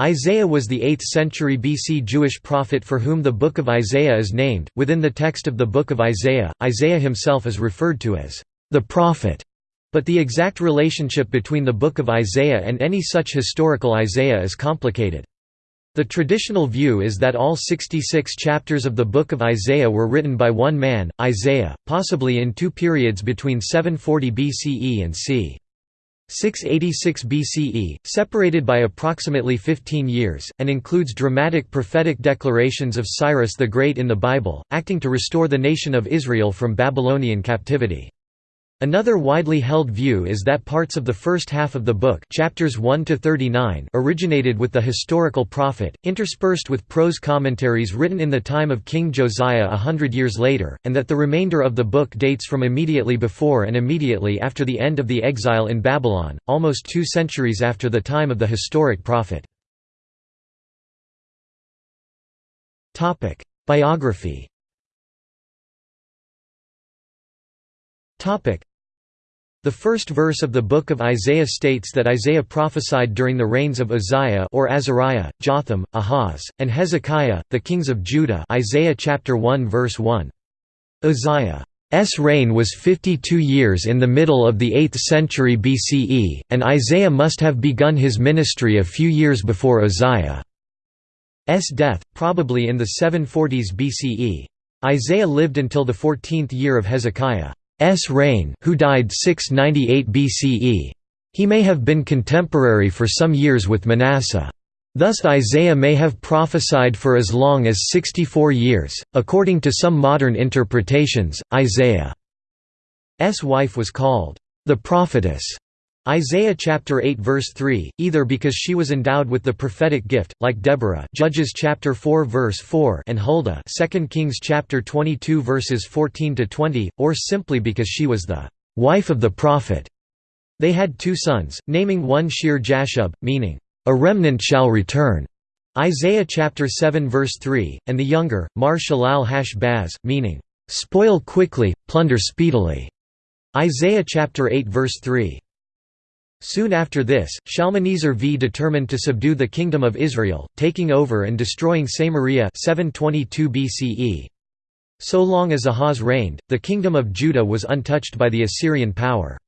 Isaiah was the 8th century BC Jewish prophet for whom the Book of Isaiah is named. Within the text of the Book of Isaiah, Isaiah himself is referred to as the prophet, but the exact relationship between the Book of Isaiah and any such historical Isaiah is complicated. The traditional view is that all 66 chapters of the Book of Isaiah were written by one man, Isaiah, possibly in two periods between 740 BCE and c. 686 BCE, separated by approximately 15 years, and includes dramatic prophetic declarations of Cyrus the Great in the Bible, acting to restore the nation of Israel from Babylonian captivity. Another widely held view is that parts of the first half of the book chapters 1 to 39 originated with the historical prophet, interspersed with prose commentaries written in the time of King Josiah a hundred years later, and that the remainder of the book dates from immediately before and immediately after the end of the exile in Babylon, almost two centuries after the time of the historic prophet. Biography the first verse of the book of Isaiah states that Isaiah prophesied during the reigns of Uzziah or Azariah, Jotham, Ahaz, and Hezekiah, the kings of Judah Isaiah chapter 1 verse 1. Uzziah's reign was 52 years in the middle of the 8th century BCE, and Isaiah must have begun his ministry a few years before Uzziah's death, probably in the 740s BCE. Isaiah lived until the 14th year of Hezekiah. S reign who died 698 BCE. He may have been contemporary for some years with Manasseh. Thus Isaiah may have prophesied for as long as 64 years. According to some modern interpretations, Isaiah's wife was called the prophetess Isaiah chapter 8 verse 3, either because she was endowed with the prophetic gift, like Deborah Judges chapter 4 verse 4 and Huldah 2 Kings chapter 22 verses 14 to 20, or simply because she was the wife of the prophet. They had two sons, naming one Shear Jashub, meaning, a remnant shall return, Isaiah chapter 7 verse 3, and the younger, Maher Shalal Hash Baz, meaning, spoil quickly, plunder speedily, Isaiah chapter 8 verse 3. Soon after this, Shalmaneser V determined to subdue the Kingdom of Israel, taking over and destroying Samaria 722 BCE. So long as Ahaz reigned, the Kingdom of Judah was untouched by the Assyrian power.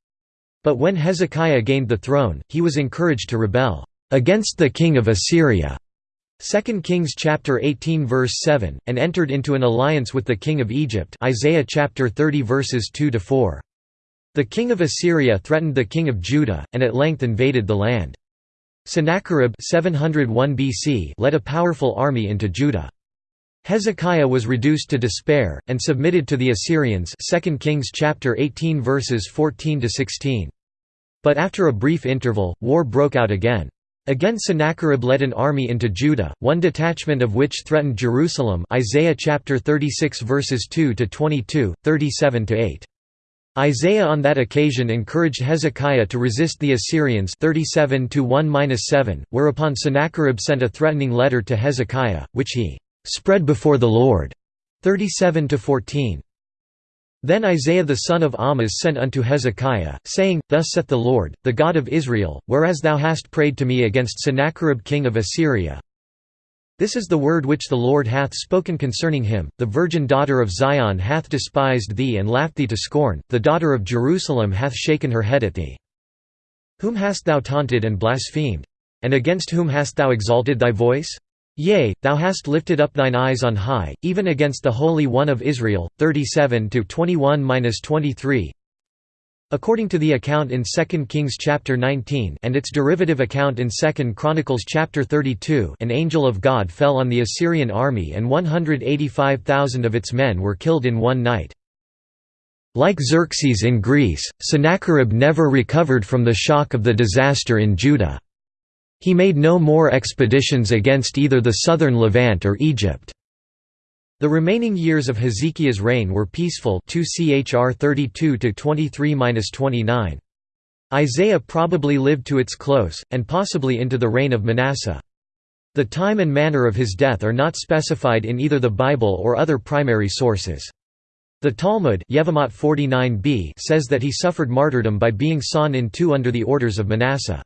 But when Hezekiah gained the throne, he was encouraged to rebel against the king of Assyria. 2 Kings chapter 18 verse 7 and entered into an alliance with the king of Egypt Isaiah chapter 30 verses 2 to 4 the king of Assyria threatened the king of Judah, and at length invaded the land. Sennacherib 701 BC led a powerful army into Judah. Hezekiah was reduced to despair, and submitted to the Assyrians 2 Kings chapter 18 verses 14 to 16. But after a brief interval, war broke out again. Again Sennacherib led an army into Judah, one detachment of which threatened Jerusalem Isaiah chapter 36 verses 2 to 22, 37 to 8. Isaiah on that occasion encouraged Hezekiah to resist the Assyrians 37 1 whereupon Sennacherib sent a threatening letter to Hezekiah, which he spread before the Lord 37 14. Then Isaiah the son of Amoz sent unto Hezekiah, saying, Thus saith the Lord, the God of Israel, whereas thou hast prayed to me against Sennacherib king of Assyria, this is the word which the Lord hath spoken concerning him, the virgin daughter of Zion hath despised thee and laughed thee to scorn, the daughter of Jerusalem hath shaken her head at thee. Whom hast thou taunted and blasphemed? And against whom hast thou exalted thy voice? Yea, thou hast lifted up thine eyes on high, even against the Holy One of Israel. 37 21 23 According to the account in 2 Kings chapter 19 and its derivative account in 2 Chronicles chapter 32 an angel of God fell on the Assyrian army and 185,000 of its men were killed in one night. Like Xerxes in Greece, Sennacherib never recovered from the shock of the disaster in Judah. He made no more expeditions against either the southern Levant or Egypt. The remaining years of Hezekiah's reign were peaceful 2 Chr 32–23–29. Isaiah probably lived to its close, and possibly into the reign of Manasseh. The time and manner of his death are not specified in either the Bible or other primary sources. The Talmud Yevamot 49b says that he suffered martyrdom by being sawn in two under the orders of Manasseh.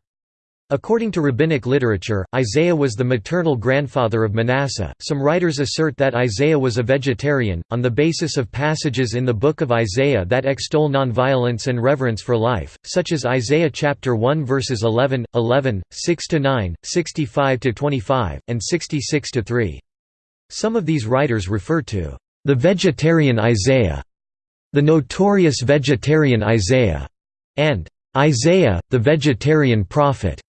According to rabbinic literature, Isaiah was the maternal grandfather of Manasseh. Some writers assert that Isaiah was a vegetarian, on the basis of passages in the book of Isaiah that extol nonviolence and reverence for life, such as Isaiah chapter 1 verses 11, 11, 6–9, 65–25, and 66 to 3. Some of these writers refer to the vegetarian Isaiah, the notorious vegetarian Isaiah, and Isaiah, the vegetarian prophet.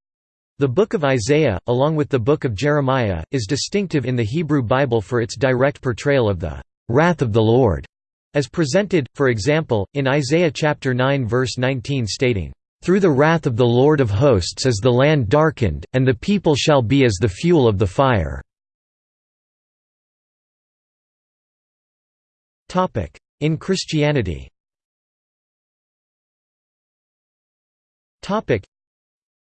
The Book of Isaiah, along with the Book of Jeremiah, is distinctive in the Hebrew Bible for its direct portrayal of the «wrath of the Lord», as presented, for example, in Isaiah chapter 9 verse 19 stating, "...through the wrath of the Lord of hosts is the land darkened, and the people shall be as the fuel of the fire." In Christianity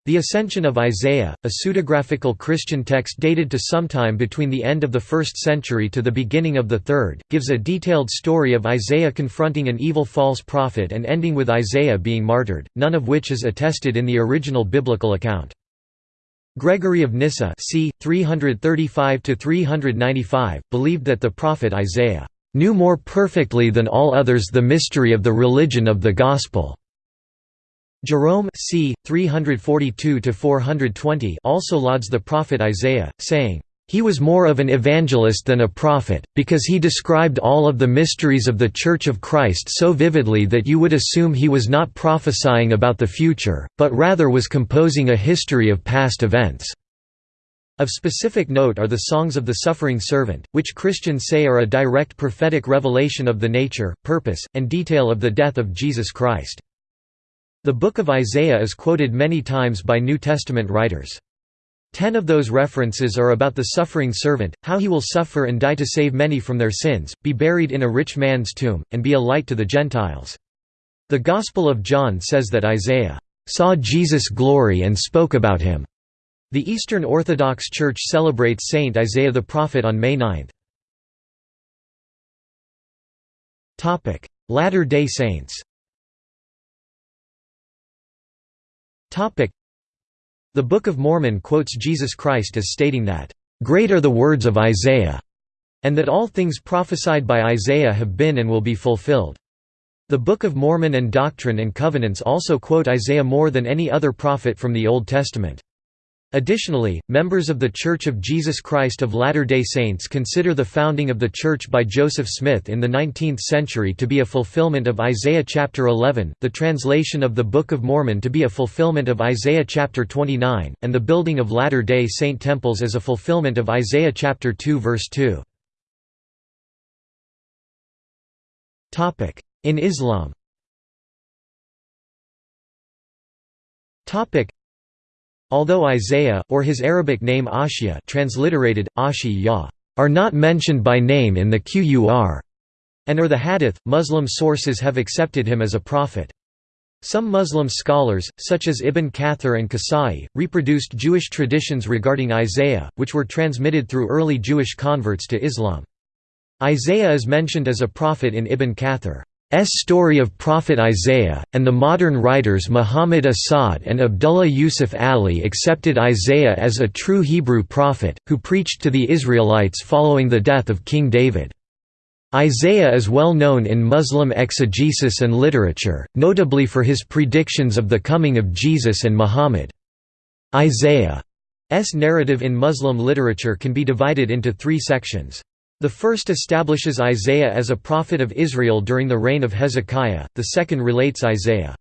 the Ascension of Isaiah, a pseudepigraphical Christian text dated to sometime between the end of the 1st century to the beginning of the 3rd, gives a detailed story of Isaiah confronting an evil false prophet and ending with Isaiah being martyred, none of which is attested in the original biblical account. Gregory of Nyssa c. 335 believed that the prophet Isaiah knew more perfectly than all others the mystery of the religion of the Gospel. Jerome c. 342 also lauds the prophet Isaiah, saying, "...he was more of an evangelist than a prophet, because he described all of the mysteries of the Church of Christ so vividly that you would assume he was not prophesying about the future, but rather was composing a history of past events." Of specific note are the Songs of the Suffering Servant, which Christians say are a direct prophetic revelation of the nature, purpose, and detail of the death of Jesus Christ. The Book of Isaiah is quoted many times by New Testament writers. Ten of those references are about the suffering servant, how he will suffer and die to save many from their sins, be buried in a rich man's tomb, and be a light to the Gentiles. The Gospel of John says that Isaiah saw Jesus' glory and spoke about him. The Eastern Orthodox Church celebrates Saint Isaiah the Prophet on May 9. Latter-day Saints The Book of Mormon quotes Jesus Christ as stating that, "...great are the words of Isaiah," and that all things prophesied by Isaiah have been and will be fulfilled. The Book of Mormon and Doctrine and Covenants also quote Isaiah more than any other prophet from the Old Testament. Additionally, members of The Church of Jesus Christ of Latter-day Saints consider the founding of the Church by Joseph Smith in the 19th century to be a fulfillment of Isaiah chapter 11, the translation of the Book of Mormon to be a fulfillment of Isaiah chapter 29, and the building of Latter-day Saint temples as a fulfillment of Isaiah chapter 2 verse 2. In Islam Although Isaiah, or his Arabic name Ashia transliterated, Ashi are not mentioned by name in the Qur'an and or the Hadith, Muslim sources have accepted him as a prophet. Some Muslim scholars, such as Ibn Kathir and Kisa'i, reproduced Jewish traditions regarding Isaiah, which were transmitted through early Jewish converts to Islam. Isaiah is mentioned as a prophet in Ibn Kathir. S story of Prophet Isaiah, and the modern writers Muhammad Asad and Abdullah Yusuf Ali accepted Isaiah as a true Hebrew prophet, who preached to the Israelites following the death of King David. Isaiah is well known in Muslim exegesis and literature, notably for his predictions of the coming of Jesus and Muhammad. Isaiah's narrative in Muslim literature can be divided into three sections. The first establishes Isaiah as a prophet of Israel during the reign of Hezekiah, the second relates Isaiah's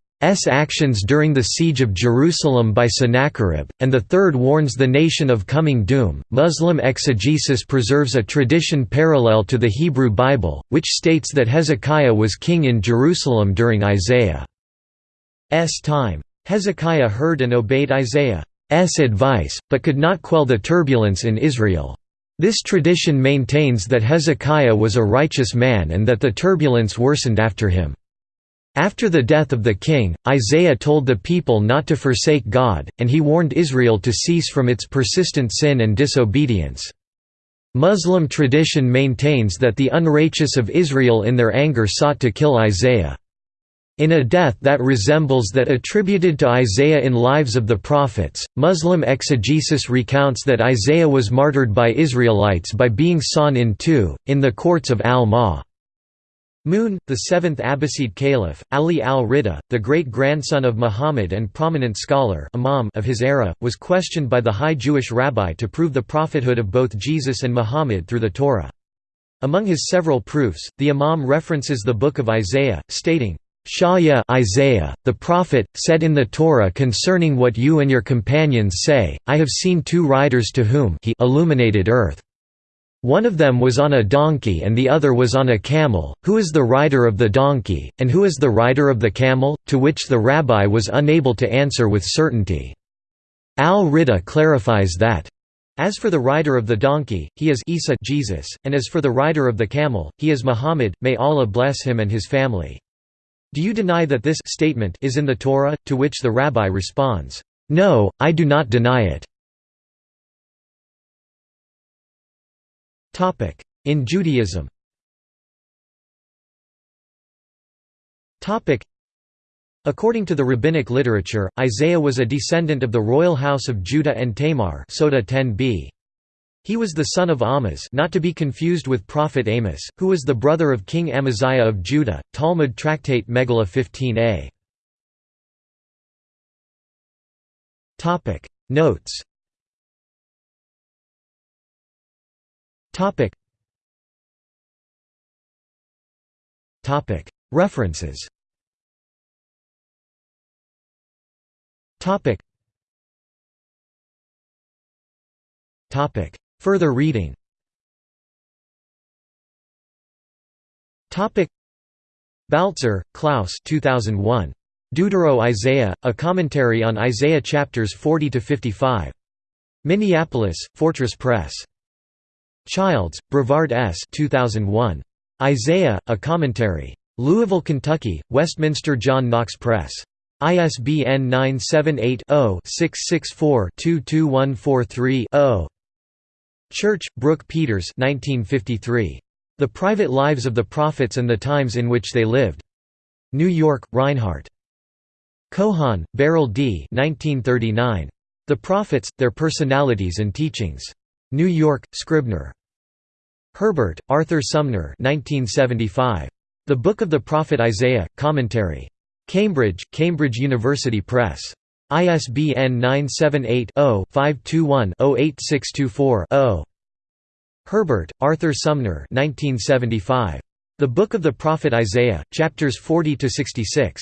actions during the siege of Jerusalem by Sennacherib, and the third warns the nation of coming doom. Muslim exegesis preserves a tradition parallel to the Hebrew Bible, which states that Hezekiah was king in Jerusalem during Isaiah's time. Hezekiah heard and obeyed Isaiah's advice, but could not quell the turbulence in Israel. This tradition maintains that Hezekiah was a righteous man and that the turbulence worsened after him. After the death of the king, Isaiah told the people not to forsake God, and he warned Israel to cease from its persistent sin and disobedience. Muslim tradition maintains that the unrighteous of Israel in their anger sought to kill Isaiah. In a death that resembles that attributed to Isaiah in Lives of the Prophets, Muslim exegesis recounts that Isaiah was martyred by Israelites by being sawn in two, in the courts of al-Ma. Mun, the seventh Abbasid caliph, Ali al-Ridha, the great-grandson of Muhammad and prominent scholar imam of his era, was questioned by the high Jewish rabbi to prove the prophethood of both Jesus and Muhammad through the Torah. Among his several proofs, the imam references the book of Isaiah, stating, Shaya Isaiah, the prophet, said in the Torah concerning what you and your companions say, I have seen two riders to whom he illuminated earth. One of them was on a donkey and the other was on a camel, who is the rider of the donkey, and who is the rider of the camel, to which the rabbi was unable to answer with certainty. Al-Ridha clarifies that, as for the rider of the donkey, he is Isa Jesus, and as for the rider of the camel, he is Muhammad, may Allah bless him and his family. Do you deny that this statement is in the Torah? To which the rabbi responds, No, I do not deny it. In Judaism According to the rabbinic literature, Isaiah was a descendant of the royal house of Judah and Tamar Sota 10b. He was the son of Amoz not to be confused with prophet Amos, who was the brother of King Amaziah of Judah, Talmud Tractate Megillah 15a. Notes. References Further reading Baltzer, Klaus 2001. Deutero-Isaiah, a commentary on Isaiah chapters 40–55. Minneapolis, Fortress Press. Childs, Brevard S. 2001. Isaiah, a commentary. Louisville, Kentucky, Westminster John Knox Press. ISBN 978 0 664 22143 0 Church, Brooke Peters 1953. The Private Lives of the Prophets and the Times in Which They Lived. New York, Rinehart. Cohon, Beryl D. 1939. The Prophets, Their Personalities and Teachings. New York, Scribner. Herbert, Arthur Sumner 1975. The Book of the Prophet Isaiah, Commentary. Cambridge, Cambridge University Press. ISBN 978-0-521-08624-0. Herbert, Arthur Sumner 1975. The Book of the Prophet Isaiah, chapters 40–66.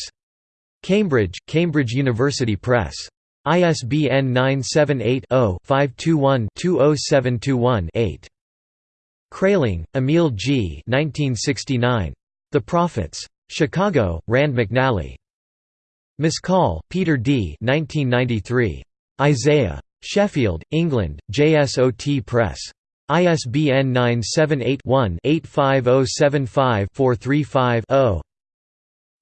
Cambridge, Cambridge University Press. ISBN 978-0-521-20721-8. Kraeling, Emil G. 1969. The Prophets. Chicago, Rand McNally. Miscall, Peter D. 1993. Isaiah. Sheffield, England, JSOT Press. ISBN 978-1-85075-435-0.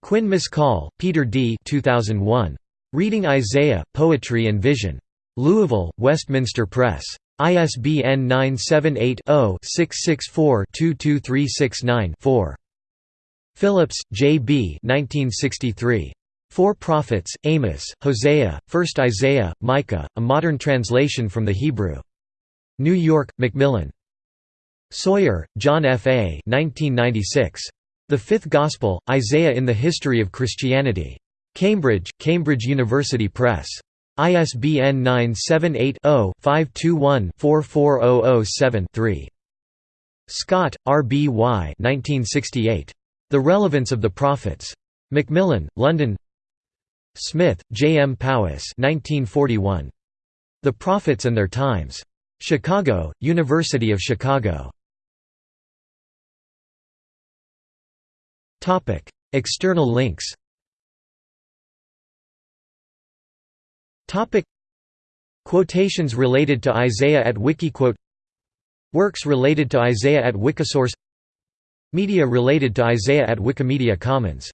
Quinn Miscall, Peter D. 2001. Reading Isaiah, Poetry and Vision. Louisville, Westminster Press. ISBN 978 0 664 22369 4. Phillips, J. B. 1963. Four Prophets, Amos, Hosea, 1st Isaiah, Micah, a modern translation from the Hebrew. New York, Macmillan. Sawyer, John F. A. 1996. The Fifth Gospel, Isaiah in the History of Christianity. Cambridge, Cambridge University Press. ISBN 978-0-521-44007-3. Scott, R. B. Y. 1968. The Relevance of the Prophets. Macmillan, London Smith, J. M. Powis 1941. The Prophets and Their Times. Chicago, University of Chicago. External links Quotations related to Isaiah at Wikiquote Works related to Isaiah at Wikisource Media related to Isaiah at Wikimedia Commons